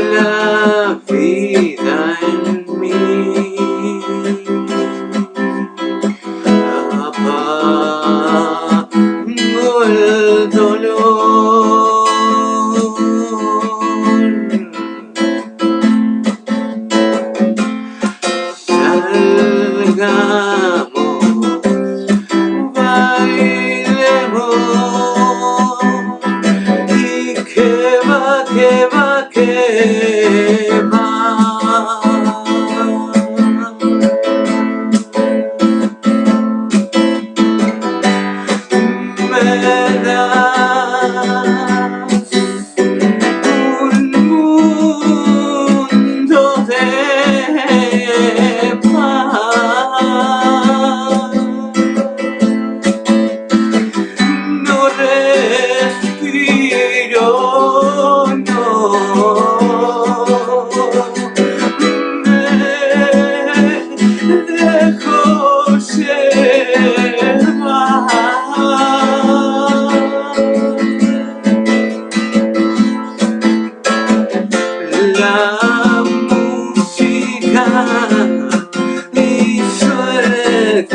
la vida en mí. Apago el dolor. Salga Yeah.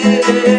Yeah.